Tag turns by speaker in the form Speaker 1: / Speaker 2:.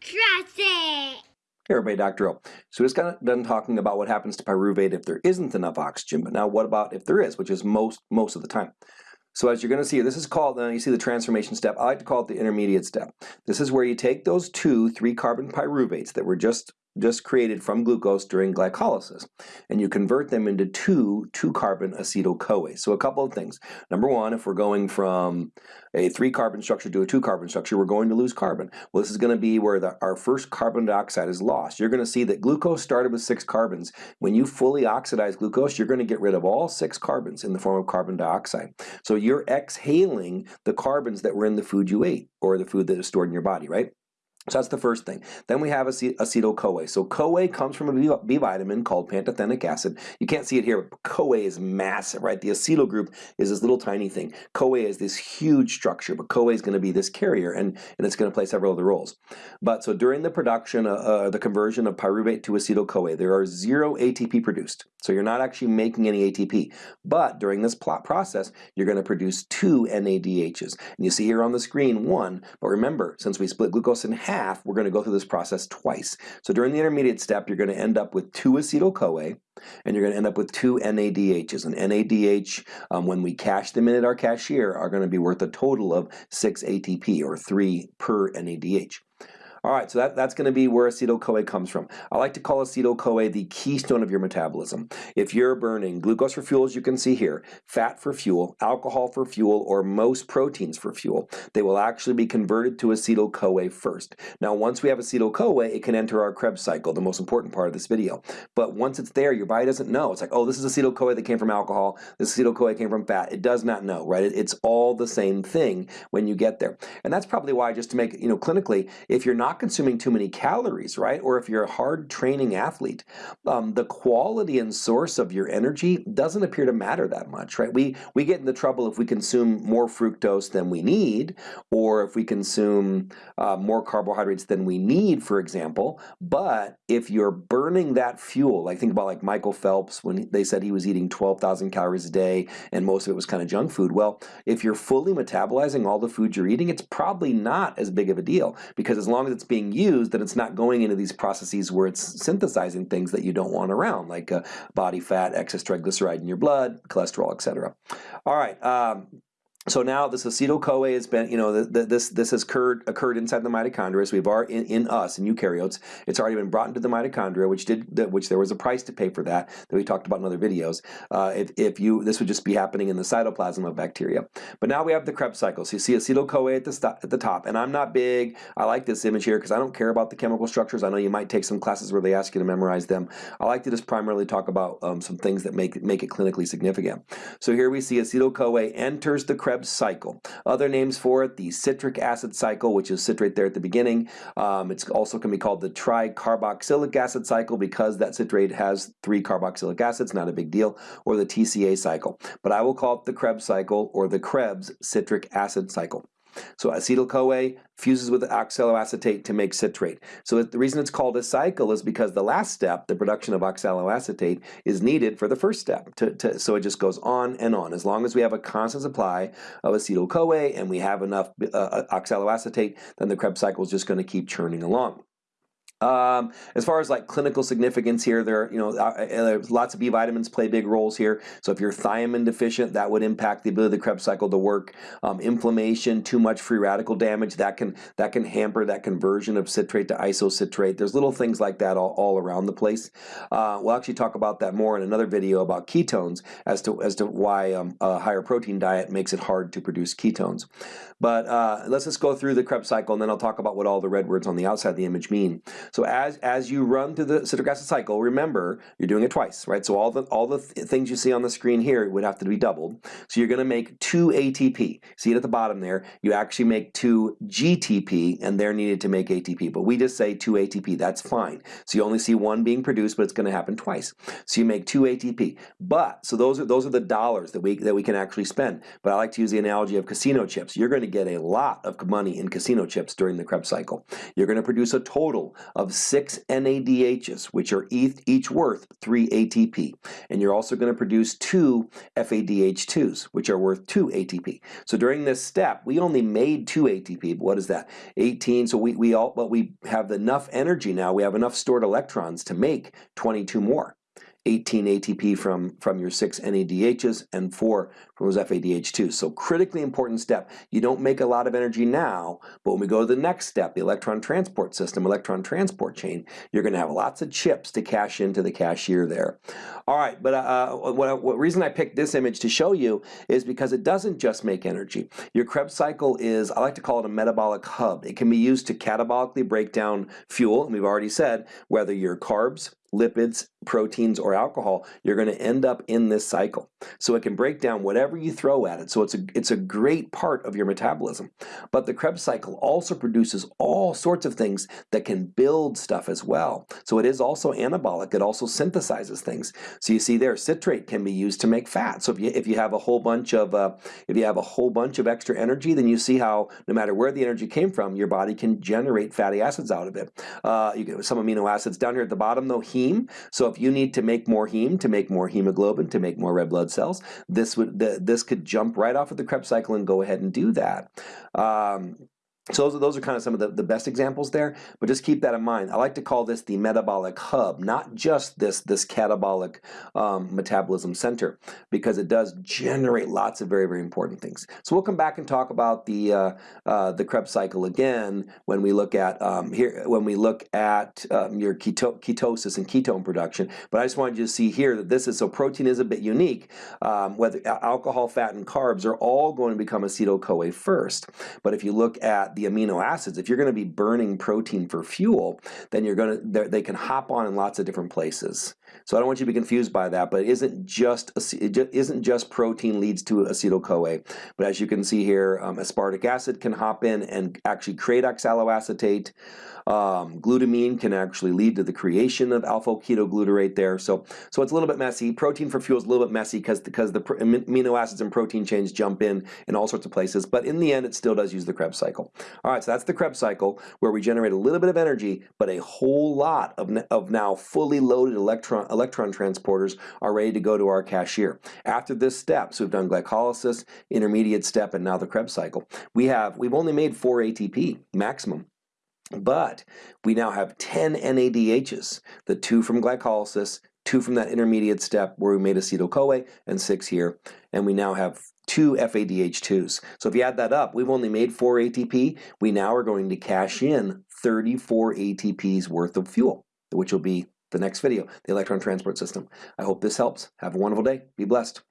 Speaker 1: Trust it.
Speaker 2: Hey everybody, Dr. O. So we just got done talking about what happens to pyruvate if there isn't enough oxygen, but now what about if there is, which is most most of the time. So as you're going to see, this is called, uh, you see the transformation step, I like to call it the intermediate step. This is where you take those two three carbon pyruvates that were just just created from glucose during glycolysis. And you convert them into two two-carbon acetyl-CoA. So a couple of things. Number one, if we're going from a three-carbon structure to a two-carbon structure, we're going to lose carbon. Well, this is going to be where the, our first carbon dioxide is lost. You're going to see that glucose started with six carbons. When you fully oxidize glucose, you're going to get rid of all six carbons in the form of carbon dioxide. So you're exhaling the carbons that were in the food you ate or the food that is stored in your body, right? So that's the first thing. Then we have acetyl-CoA. So CoA comes from a B vitamin called pantothenic acid. You can't see it here, but CoA is massive, right? The acetyl group is this little tiny thing. CoA is this huge structure, but CoA is going to be this carrier, and, and it's going to play several other roles. But so during the production, uh, uh, the conversion of pyruvate to acetyl-CoA, there are zero ATP produced. So you're not actually making any ATP. But during this plot process, you're going to produce two NADHs. And you see here on the screen one, but remember, since we split glucose in half, half, we're going to go through this process twice. So during the intermediate step, you're going to end up with two acetyl-CoA, and you're going to end up with two NADHs. And NADH, um, when we cash them in at our cashier, are going to be worth a total of 6 ATP, or 3 per NADH. All right, so that, that's going to be where acetyl-CoA comes from. I like to call acetyl-CoA the keystone of your metabolism. If you're burning glucose for fuel, as you can see here, fat for fuel, alcohol for fuel, or most proteins for fuel, they will actually be converted to acetyl-CoA first. Now, once we have acetyl-CoA, it can enter our Krebs cycle, the most important part of this video. But once it's there, your body doesn't know. It's like, oh, this is acetyl-CoA that came from alcohol, this acetyl-CoA came from fat. It does not know, right? It's all the same thing when you get there. And that's probably why, just to make, you know, clinically, if you're not consuming too many calories, right? Or if you're a hard training athlete, um, the quality and source of your energy doesn't appear to matter that much, right? We, we get into trouble if we consume more fructose than we need, or if we consume uh, more carbohydrates than we need, for example. But if you're burning that fuel, like think about like Michael Phelps when they said he was eating 12,000 calories a day and most of it was kind of junk food. Well, if you're fully metabolizing all the food you're eating, it's probably not as big of a deal because as long as it's being used, then it's not going into these processes where it's synthesizing things that you don't want around, like uh, body fat, excess triglyceride in your blood, cholesterol, etc. All right, um, so now this acetyl-CoA has been, you know, the, the, this this has occurred occurred inside the mitochondria. So we've already in, in us in eukaryotes, it's already been brought into the mitochondria, which did which there was a price to pay for that that we talked about in other videos. Uh, if, if you this would just be happening in the cytoplasm of bacteria. But now we have the Krebs cycle. So you see acetyl-CoA at the at the top, and I'm not big. I like this image here because I don't care about the chemical structures. I know you might take some classes where they ask you to memorize them. I like to just primarily talk about um, some things that make make it clinically significant. So here we see acetyl-CoA enters the Krebs Krebs cycle. Other names for it, the citric acid cycle, which is citrate there at the beginning. Um, it's also can be called the tricarboxylic acid cycle because that citrate has three carboxylic acids, not a big deal, or the TCA cycle. But I will call it the Krebs cycle or the Krebs citric acid cycle. So acetyl-CoA fuses with oxaloacetate to make citrate. So the reason it's called a cycle is because the last step, the production of oxaloacetate, is needed for the first step. To, to, so it just goes on and on. As long as we have a constant supply of acetyl-CoA and we have enough uh, uh oxaloacetate, then the Krebs cycle is just going to keep churning along. Um, as far as like clinical significance here, there you know uh, uh, lots of B vitamins play big roles here. So if you're thiamine deficient, that would impact the ability of the Krebs cycle to work. Um, inflammation, too much free radical damage, that can that can hamper that conversion of citrate to isocitrate. There's little things like that all, all around the place. Uh, we'll actually talk about that more in another video about ketones as to as to why um, a higher protein diet makes it hard to produce ketones. But uh, let's just go through the Krebs cycle, and then I'll talk about what all the red words on the outside of the image mean. So as, as you run through the citric acid cycle, remember, you're doing it twice, right? So all the, all the th things you see on the screen here would have to be doubled. So you're gonna make two ATP. See it at the bottom there? You actually make two GTP, and they're needed to make ATP. But we just say two ATP, that's fine. So you only see one being produced, but it's gonna happen twice. So you make two ATP. But, so those are, those are the dollars that we, that we can actually spend. But I like to use the analogy of casino chips. You're gonna get a lot of money in casino chips during the Krebs cycle. You're gonna produce a total of six NADHs, which are each worth three ATP. And you're also going to produce two FADH2s, which are worth two ATP. So during this step, we only made two ATP. But what is that? 18. So we, we all, but we have enough energy now. We have enough stored electrons to make 22 more. 18 ATP from, from your six NADHs and four from those FADH2s. So critically important step. You don't make a lot of energy now, but when we go to the next step, the electron transport system, electron transport chain, you're gonna have lots of chips to cash into the cashier there. All right, but uh, what, what reason I picked this image to show you is because it doesn't just make energy. Your Krebs cycle is, I like to call it a metabolic hub. It can be used to catabolically break down fuel, and we've already said, whether you're carbs, lipids, proteins, or alcohol, you're going to end up in this cycle. So it can break down whatever you throw at it. So it's a, it's a great part of your metabolism. But the Krebs cycle also produces all sorts of things that can build stuff as well. So it is also anabolic. It also synthesizes things. So you see there, citrate can be used to make fat. So if you, if you have a whole bunch of uh, if you have a whole bunch of extra energy, then you see how no matter where the energy came from, your body can generate fatty acids out of it. Uh, you get some amino acids down here at the bottom though, heme. So if you need to make more heme, to make more hemoglobin, to make more red blood cells, this would the, this could jump right off of the Krebs cycle and go ahead and do that. Um, so those are, those are kind of some of the, the best examples there, but just keep that in mind. I like to call this the metabolic hub, not just this, this catabolic um, metabolism center, because it does generate lots of very, very important things. So we'll come back and talk about the uh, uh, the Krebs cycle again when we look at um, here when we look at um, your keto ketosis and ketone production. But I just wanted you to see here that this is so protein is a bit unique. Um, whether alcohol, fat, and carbs are all going to become acetyl CoA first. But if you look at the amino acids, if you're going to be burning protein for fuel, then you're going to they can hop on in lots of different places. So I don't want you to be confused by that, but it isn't just it isn't just protein leads to acetyl CoA. But as you can see here, um, aspartic acid can hop in and actually create oxaloacetate. Um, glutamine can actually lead to the creation of alpha-ketoglutarate there. So, so it's a little bit messy. Protein for fuel is a little bit messy because because the amino acids and protein chains jump in in all sorts of places. But in the end, it still does use the Krebs cycle. All right, so that's the Krebs cycle where we generate a little bit of energy, but a whole lot of, of now fully loaded electron electron transporters are ready to go to our cashier. After this step, so we've done glycolysis, intermediate step, and now the Krebs cycle. We have we've only made four ATP maximum. But we now have 10 NADHs, the two from glycolysis, two from that intermediate step where we made acetyl-CoA, and six here. And we now have two FADH2s. So if you add that up, we've only made four ATP. We now are going to cash in 34 ATPs worth of fuel, which will be the next video, the electron transport system. I hope this helps. Have a wonderful day. Be blessed.